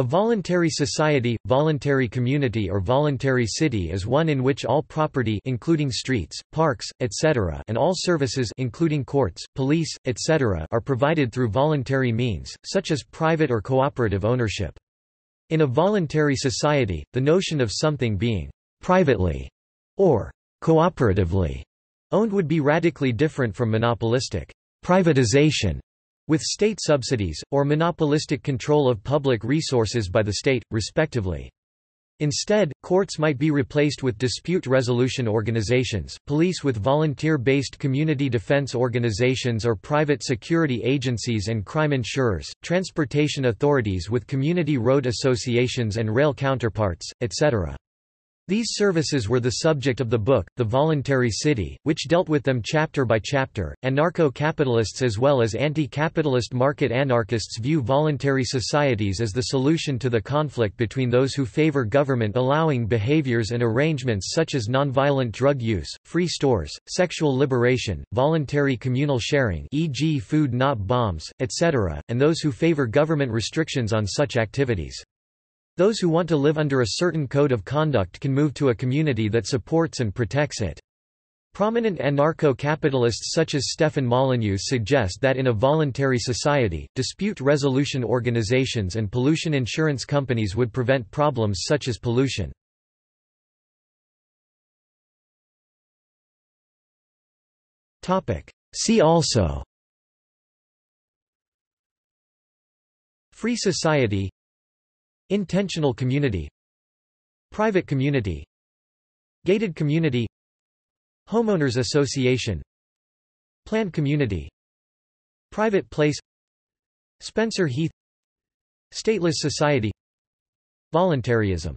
A voluntary society, voluntary community or voluntary city is one in which all property including streets, parks, etc. and all services including courts, police, etc. are provided through voluntary means, such as private or cooperative ownership. In a voluntary society, the notion of something being privately or cooperatively owned would be radically different from monopolistic privatization with state subsidies, or monopolistic control of public resources by the state, respectively. Instead, courts might be replaced with dispute resolution organizations, police with volunteer-based community defense organizations or private security agencies and crime insurers, transportation authorities with community road associations and rail counterparts, etc. These services were the subject of the book, The Voluntary City, which dealt with them chapter by chapter. Anarcho-capitalists as well as anti-capitalist market anarchists view voluntary societies as the solution to the conflict between those who favor government allowing behaviors and arrangements such as nonviolent drug use, free stores, sexual liberation, voluntary communal sharing e.g. food not bombs, etc., and those who favor government restrictions on such activities. Those who want to live under a certain code of conduct can move to a community that supports and protects it. Prominent anarcho-capitalists such as Stefan Molyneux suggest that in a voluntary society, dispute resolution organizations and pollution insurance companies would prevent problems such as pollution. See also Free society Intentional community. Private community. Gated community. Homeowners association. Planned community. Private place. Spencer Heath. Stateless society. Voluntarism